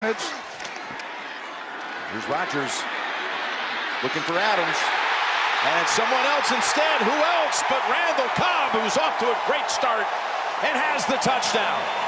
Here's Rodgers looking for Adams. And someone else instead. Who else but Randall Cobb, who's off to a great start and has the touchdown.